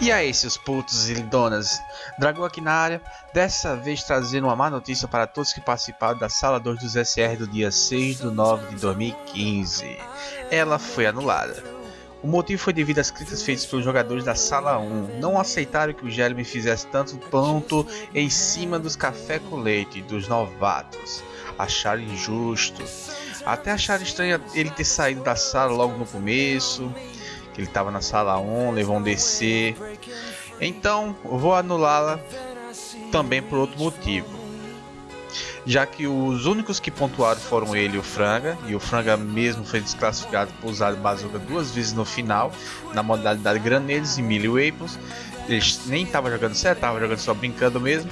E aí, seus putos e lindonas, Dragão aqui na área, dessa vez trazendo uma má notícia para todos que participaram da Sala 2 dos SR do dia 6 de 9 de 2015. Ela foi anulada. O motivo foi devido às críticas feitas pelos jogadores da Sala 1. Não aceitaram que o Gelme fizesse tanto ponto em cima dos café com leite dos novatos. Acharam injusto. Até acharam estranho ele ter saído da sala logo no começo ele estava na sala 1, levou um DC. Então, vou anulá-la também por outro motivo. Já que os únicos que pontuaram foram ele e o Franga, e o Franga mesmo foi desclassificado por usar bazooka duas vezes no final, na modalidade Graneles e Millie Weapons. Ele nem estava jogando certo, estava jogando só brincando mesmo.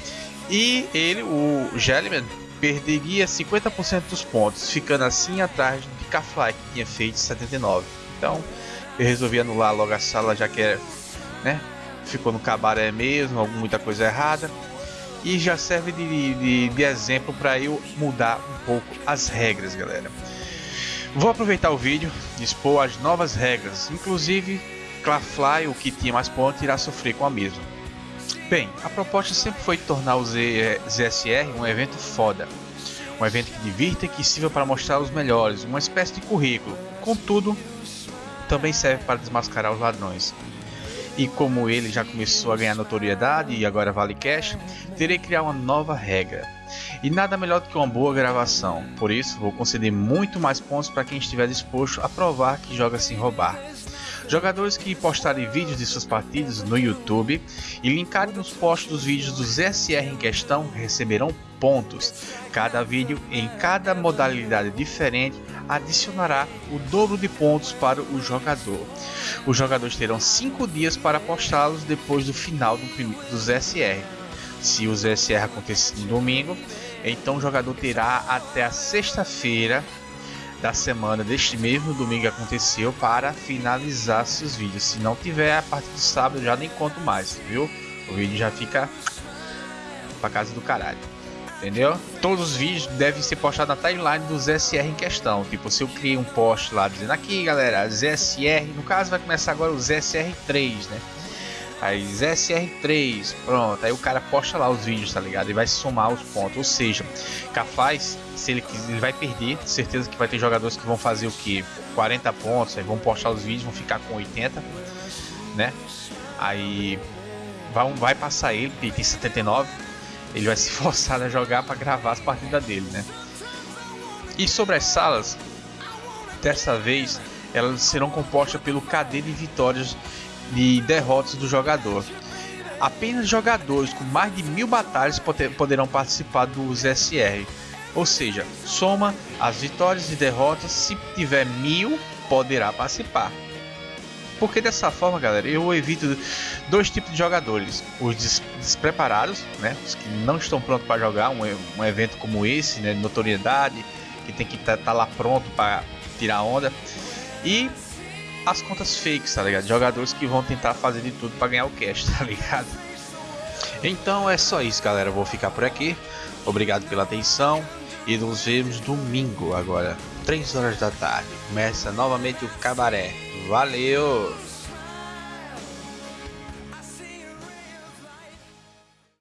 E ele, o Jellyman, perderia 50% dos pontos, ficando assim atrás de Kafly, que tinha feito 79. Então, eu resolvi anular logo a sala já que é, né, ficou no cabaré mesmo, muita coisa errada. E já serve de, de, de exemplo para eu mudar um pouco as regras, galera. Vou aproveitar o vídeo e expor as novas regras, inclusive Clafly, o que tinha mais pontos, irá sofrer com a mesma. Bem, a proposta sempre foi tornar o ZSR um evento foda, um evento que divirta e que sirva para mostrar os melhores, uma espécie de currículo. Contudo, também serve para desmascarar os ladrões. E como ele já começou a ganhar notoriedade e agora vale cash, terei que criar uma nova regra. E nada melhor do que uma boa gravação, por isso vou conceder muito mais pontos para quem estiver disposto a provar que joga sem roubar. Jogadores que postarem vídeos de suas partidas no YouTube e linkarem nos posts dos vídeos dos SR em questão receberão pontos. Cada vídeo em cada modalidade diferente adicionará o dobro de pontos para o jogador. Os jogadores terão 5 dias para postá-los depois do final do, dos SR. Se os SR acontecer no domingo, então o jogador terá até a sexta-feira da semana deste mesmo domingo aconteceu para finalizar seus vídeos. Se não tiver, a partir do sábado já nem conto mais, viu? O vídeo já fica pra casa do caralho. Entendeu? Todos os vídeos devem ser postados na timeline dos SR em questão. Tipo, se eu criei um post lá dizendo aqui, galera, ZSR, no caso vai começar agora o ZSR3, né? Aí ZSR3, pronto, aí o cara posta lá os vídeos, tá ligado? E vai somar os pontos. Ou seja, capaz, se ele ele vai perder, certeza que vai ter jogadores que vão fazer o que? 40 pontos, aí vão postar os vídeos, vão ficar com 80, né? Aí vai, vai passar ele, porque tem 79, ele vai se forçar a jogar para gravar as partidas dele, né? E sobre as salas, dessa vez elas serão compostas pelo KD de vitórias de derrotas do jogador. Apenas jogadores com mais de mil batalhas poderão participar dos SR. Ou seja, soma as vitórias e derrotas, se tiver mil, poderá participar. Porque dessa forma, galera, eu evito dois tipos de jogadores: os des despreparados, né, os que não estão prontos para jogar um, um, evento como esse, né, notoriedade, que tem que estar tá, tá lá pronto para tirar onda, e as contas fakes, tá ligado? Jogadores que vão tentar fazer de tudo para ganhar o cash, tá ligado? Então é só isso, galera. vou ficar por aqui. Obrigado pela atenção e nos vemos domingo agora, 3 horas da tarde. Começa novamente o cabaré. Valeu!